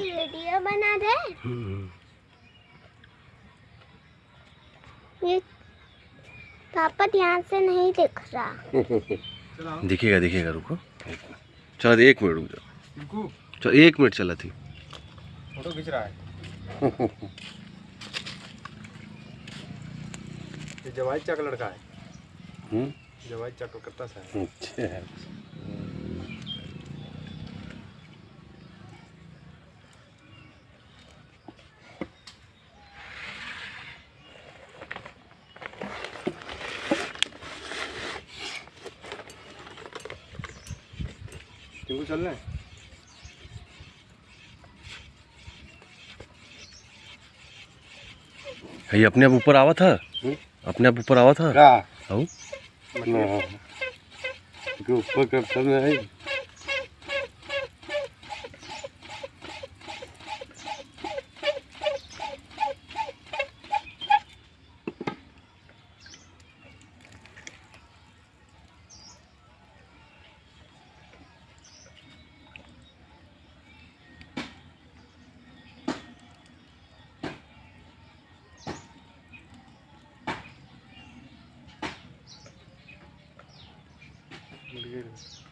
Video बना दे। ये पापा ध्यान से नहीं दिख रहा। दिखेगा दिखेगा रुको। चलो एक मिनट रुक जाओ। चलो एक मिनट चला थी फ़ोटो खींच रहा है। ये जवाई चक लड़का है। हम्म, जवाई चक कलकत्ता से है। अच्छा। टिंकू चल रहे हैं ये अपने आप ऊपर आवा था हुँ? अपने आप ऊपर आवा था ऊपर करता Beleza.